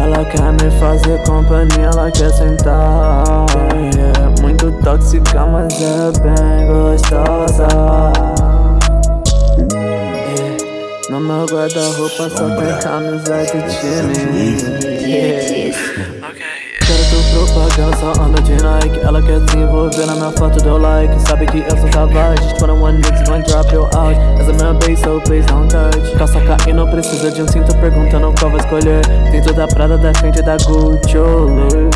Ela quer me fazer companhia, ela quer sentar yeah. Muito tóxica, mas é bem gostosa yeah. No meu guarda-roupa só tem camisa de time propaganda, só anda de Nike Ela quer se envolver na minha foto, deu like. Sabe que eu sou savage Just wanna one niggas gon' drop you out Essa é minha base, so please don't touch. Calça não precisa de um cinto Perguntando qual vai escolher. Dentro da Prada, da frente da Gucci ou Louis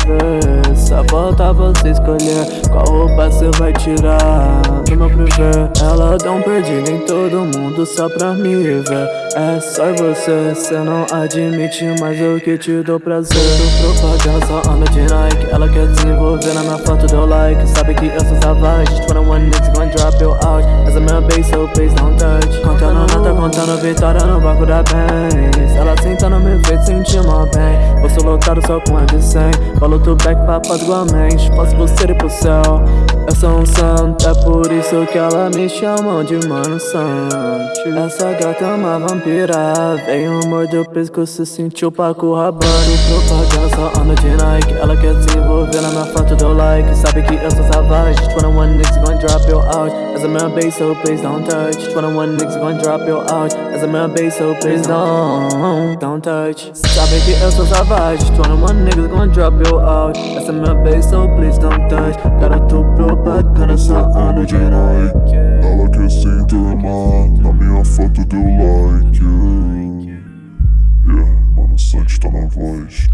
Só falta você escolher Qual roupa você vai tirar. No meu privê Ela dá um perdido em todo mundo Só pra me ver. É só você, cê não admite Mas eu que te dou prazer. Tu propaganda, só anda de Nike. Ela quer desenvolver na minha foto, deu like. Sabe que eu sou savage. Just wanna one niggas gon' drop you out. Essa é minha base, so please don't touch. Contando nota, contando vitória no banco da bens Ela sentando me fez sentir mal bem. Vou lotado só com a de 100 Falo back papas igualmente Posso você ir pro céu Eu sou um santo, é por isso que ela me chama de mano santo. Essa gata é uma vampira Veio morder o pescoço, sentiu pra corrabando Propaganda só anda de Nike Ela quer se envolver na minha foto, deu like. Sabe que eu sou savage Just wanna one niggas gon' drop you out. As a man base, so please don't touch. Just wanna one niggas gon' drop you out. As a man base, so please don't Don't touch. Sabe que eu sou savage Just wanna one niggas gon' drop you out. Essa é minha base, so please don't touch. Cara, tu propaganda só anda de Nike Ela quer se enturmar Na minha foto deu like Yeah, mano, Santos tá na voz